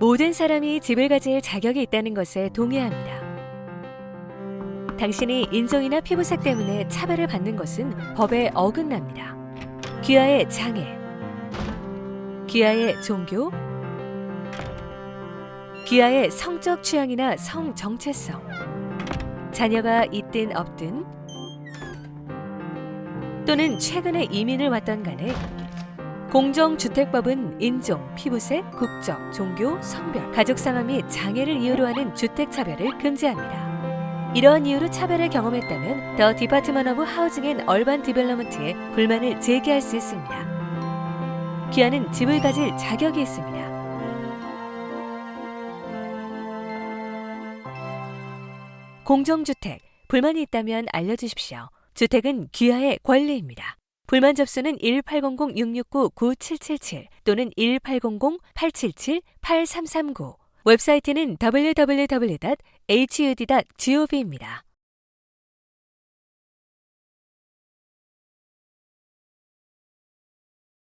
모든 사람이 집을 가질 자격이 있다는 것에 동의합니다. 당신이 인종이나 피부색 때문에 차별을 받는 것은 법에 어긋납니다. 귀하의 장애, 귀하의 종교, 귀하의 성적 취향이나 성 정체성, 자녀가 있든 없든, 또는 최근에 이민을 왔던 간에 공정주택법은 인종, 피부색, 국적, 종교, 성별, 가족상황 및 장애를 이유로 하는 주택차별을 금지합니다. 이러한 이유로 차별을 경험했다면 the Department of Housing and Urban Development에 불만을 제기할 수 있습니다. 귀하는 집을 가질 자격이 있습니다. 공정주택, 불만이 있다면 알려주십시오. 주택은 귀하의 권리입니다. 불만 접수는 1800-669-9777 또는 1800-877-8339 웹사이트는 www.hud.gov입니다.